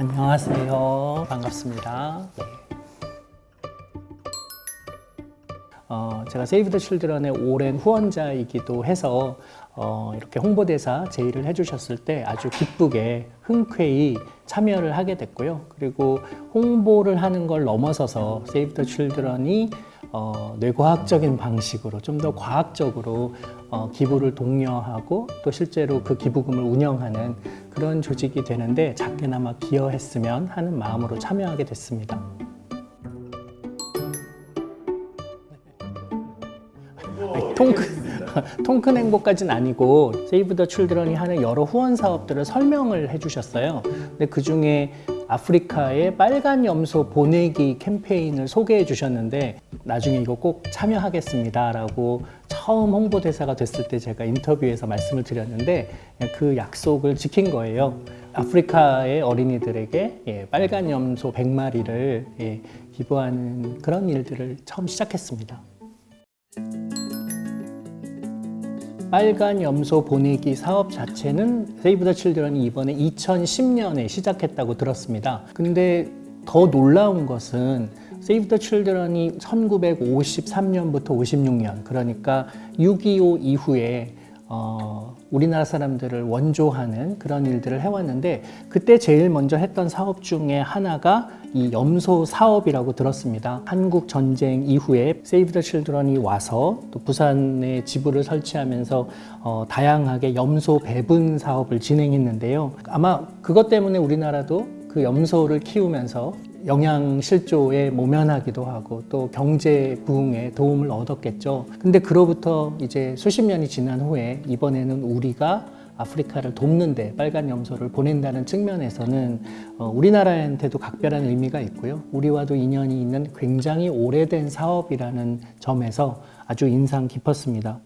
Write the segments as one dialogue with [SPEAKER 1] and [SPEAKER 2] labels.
[SPEAKER 1] 안녕하세요. 반갑습니다. 네. 어, 제가 세이브 더 칠드런의 오랜 후원자이기도 해서 어, 이렇게 홍보대사 제의를 해주셨을 때 아주 기쁘게 흔쾌히 참여를 하게 됐고요. 그리고 홍보를 하는 걸 넘어서서 세이브 더 칠드런이 어, 뇌과학적인 방식으로 좀 더 과학적으로 어, 기부를 독려하고 또 실제로 그 기부금을 운영하는 그런 조직이 되는데 작게나마 기여했으면 하는 마음으로 참여하게 됐습니다. 통큰 통큰 행복까지는 아니고 세이브 더 칠드런이 하는 여러 후원 사업들을 설명을 해주셨어요. 근데 그 중에 아프리카의 빨간 염소 보내기 캠페인을 소개해 주셨는데 나중에 이거 꼭 참여하겠습니다 라고 처음 홍보대사가 됐을 때 제가 인터뷰에서 말씀을 드렸는데 그 약속을 지킨 거예요. 아프리카의 어린이들에게 예, 빨간 염소 100마리를 예, 기부하는 그런 일들을 처음 시작했습니다. 빨간 염소 보내기 사업 자체는 세이브 더 칠드런이 이번에 2010년에 시작했다고 들었습니다. 근데 더 놀라운 것은 세이브 더 칠드런이 1953년부터 56년 그러니까 6.25 이후에 어, 우리나라 사람들을 원조하는 그런 일들을 해왔는데 그때 제일 먼저 했던 사업 중에 하나가 이 염소 사업이라고 들었습니다. 한국 전쟁 이후에 세이브 더 칠드런이 와서 또 부산에 지부를 설치하면서 어, 다양하게 염소 배분 사업을 진행했는데요. 아마 그것 때문에 우리나라도 그 염소를 키우면서 영양 실조에 모면하기도 하고 또 경제 부흥에 도움을 얻었겠죠. 근데 그로부터 이제 수십 년이 지난 후에 이번에는 우리가 아프리카를 돕는데 빨간 염소를 보낸다는 측면에서는 어, 우리나라한테도 각별한 의미가 있고요. 우리와도 인연이 있는 굉장히 오래된 사업이라는 점에서 아주 인상 깊었습니다.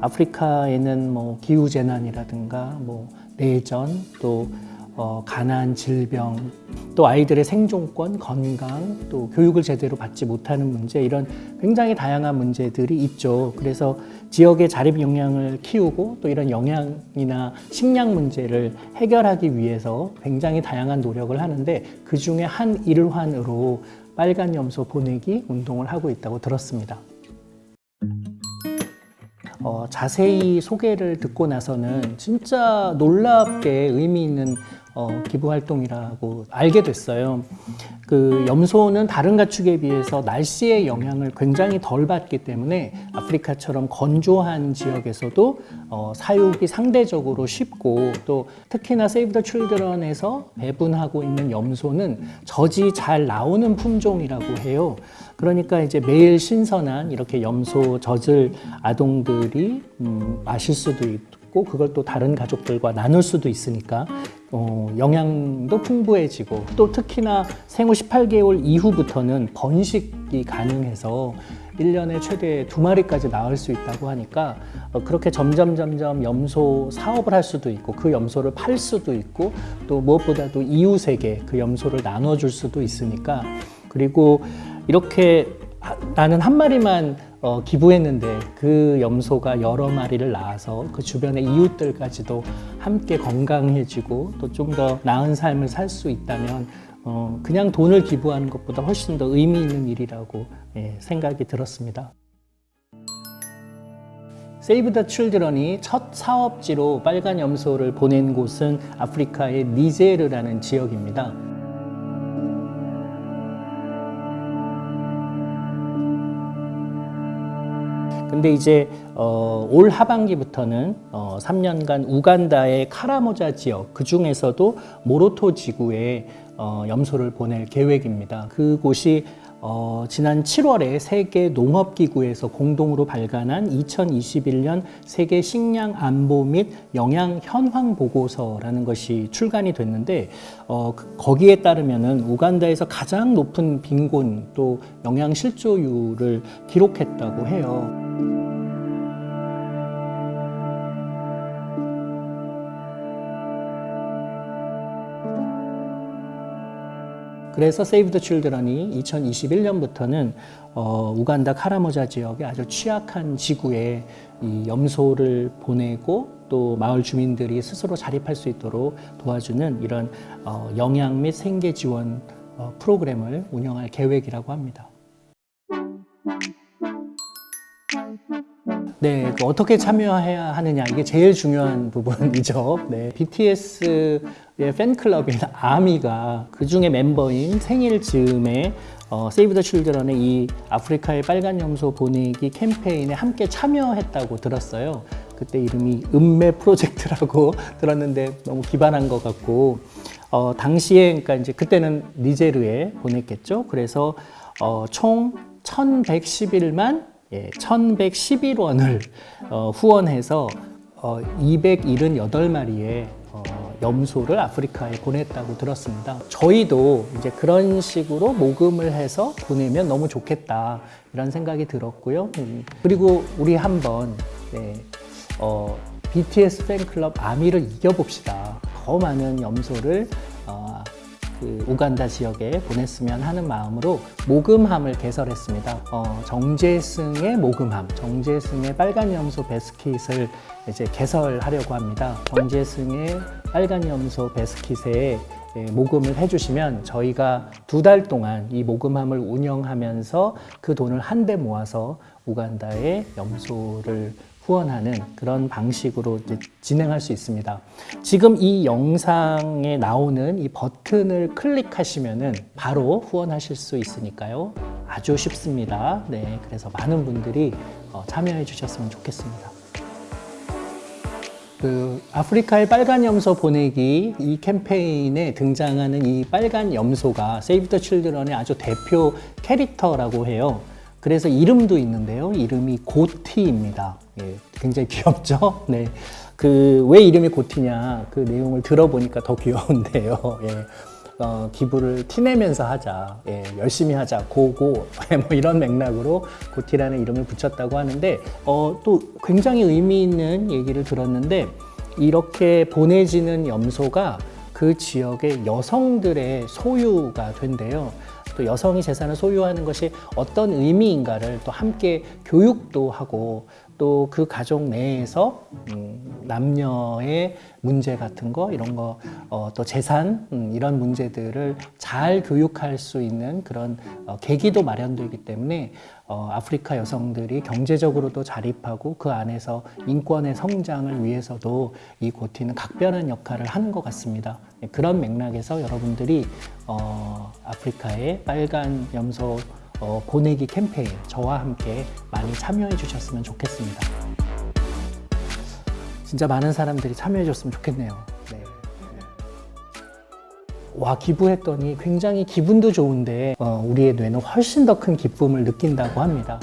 [SPEAKER 1] 아프리카에는 뭐 기후 재난이라든가 뭐 내전 또 어, 가난, 질병, 또 아이들의 생존권, 건강, 또 교육을 제대로 받지 못하는 문제 이런 굉장히 다양한 문제들이 있죠. 그래서 지역의 자립 역량을 키우고 또 이런 영양이나 식량 문제를 해결하기 위해서 굉장히 다양한 노력을 하는데 그 중에 한 일환으로 빨간 염소 보내기 운동을 하고 있다고 들었습니다. 어, 자세히 소개를 듣고 나서는 진짜 놀랍게 의미 있는 어, 기부 활동이라고 알게 됐어요. 그 염소는 다른 가축에 비해서 날씨의 영향을 굉장히 덜 받기 때문에 아프리카처럼 건조한 지역에서도 어, 사육이 상대적으로 쉽고 또 특히나 세이브 더 칠드런에서 배분하고 있는 염소는 젖이 잘 나오는 품종이라고 해요. 그러니까 이제 매일 신선한 이렇게 염소 젖을 아동들이 음, 마실 수도 있고 그걸 또 다른 가족들과 나눌 수도 있으니까 어, 영양도 풍부해지고 또 특히나 생후 18개월 이후부터는 번식이 가능해서 1년에 최대 두 마리까지 낳을 수 있다고 하니까 어, 그렇게 점점 점점 염소 사업을 할 수도 있고 그 염소를 팔 수도 있고 또 무엇보다도 이웃에게 그 염소를 나눠줄 수도 있으니까 그리고 이렇게 나는 한 마리만 어, 기부했는데 그 염소가 여러 마리를 낳아서 그 주변의 이웃들까지도 함께 건강해지고 또 좀 더 나은 삶을 살 수 있다면 어, 그냥 돈을 기부하는 것보다 훨씬 더 의미 있는 일이라고 예, 생각이 들었습니다. 세이브 더 칠드런이 첫 사업지로 빨간 염소를 보낸 곳은 아프리카의 니제르라는 지역입니다. 근데 이제 어, 올 하반기부터는 어, 3년간 우간다의 카라모자 지역 그 중에서도 모로토 지구에 어, 염소를 보낼 계획입니다. 그곳이 어, 지난 7월에 세계 농업기구에서 공동으로 발간한 2021년 세계 식량 안보 및 영양 현황 보고서라는 것이 출간이 됐는데 어, 그, 거기에 따르면은 우간다에서 가장 높은 빈곤 또 영양 실조율을 기록했다고 해요. 그래서 세이브 더 칠드런이 2021년부터는 어, 우간다 카라모자 지역의 아주 취약한 지구에 이 염소를 보내고 또 마을 주민들이 스스로 자립할 수 있도록 도와주는 이런 어, 영양 및 생계 지원 어, 프로그램을 운영할 계획이라고 합니다. 네, 그 어떻게 참여해야 하느냐 이게 제일 중요한 부분이죠. 네, BTS의 팬클럽인 아미가 그 중에 멤버인 생일 즈음에 어, 세이브 더 칠드런의 이 아프리카의 빨간 염소 보내기 캠페인에 함께 참여했다고 들었어요. 그때 이름이 음매 프로젝트라고 들었는데 너무 기발한 것 같고 어, 당시에 그러니까 이제 그때는 니제르에 보냈겠죠. 그래서 어, 총 1,111만 예, 1,111원을 어, 후원해서 어, 278마리의 어, 염소를 아프리카에 보냈다고 들었습니다. 저희도 이제 그런 식으로 모금을 해서 보내면 너무 좋겠다 이런 생각이 들었고요. 음, 그리고 우리 한번 네, 어, BTS 팬클럽 아미를 이겨봅시다. 더 많은 염소를 어, 그 우간다 지역에 보냈으면 하는 마음으로 모금함을 개설했습니다. 어, 정재승의 모금함, 정재승의 빨간 염소 베스킷을 이제 개설하려고 합니다. 정재승의 빨간 염소 베스킷에 예, 모금을 해주시면 저희가 두 달 동안 이 모금함을 운영하면서 그 돈을 한데 모아서 우간다의 염소를 후원하는 그런 방식으로 진행할 수 있습니다. 지금 이 영상에 나오는 이 버튼을 클릭하시면은 바로 후원하실 수 있으니까요. 아주 쉽습니다. 네, 그래서 많은 분들이 어, 참여해 주셨으면 좋겠습니다. 그 아프리카의 빨간 염소 보내기 이 캠페인에 등장하는 이 빨간 염소가 세이브 더 칠드런의 아주 대표 캐릭터라고 해요. 그래서 이름도 있는데요. 이름이 고티입니다. 예, 굉장히 귀엽죠? 네. 그 왜 이름이 고티냐 그 내용을 들어보니까 더 귀여운데요. 예. 어, 기부를 티내면서 하자, 예, 열심히 하자, 고고 뭐 이런 맥락으로 고티라는 이름을 붙였다고 하는데 어, 또 굉장히 의미 있는 얘기를 들었는데 이렇게 보내지는 염소가 그 지역의 여성들의 소유가 된대요. 또 여성이 재산을 소유하는 것이 어떤 의미인가를 또 함께 교육도 하고 또 그 가족 내에서 음, 남녀의 문제 같은 거 이런 거 어, 또 재산 음, 이런 문제들을 잘 교육할 수 있는 그런 어, 계기도 마련되기 때문에 어, 아프리카 여성들이 경제적으로도 자립하고 그 안에서 인권의 성장을 위해서도 이 고티는 각별한 역할을 하는 것 같습니다. 예, 그런 맥락에서 여러분들이 어, 아프리카의 빨간 염소 어, 보내기 캠페인 저와 함께 많이 참여해 주셨으면 좋겠습니다. 진짜 많은 사람들이 참여해 줬으면 좋겠네요. 네. 와 기부했더니 굉장히 기분도 좋은데 어, 우리의 뇌는 훨씬 더 큰 기쁨을 느낀다고 합니다.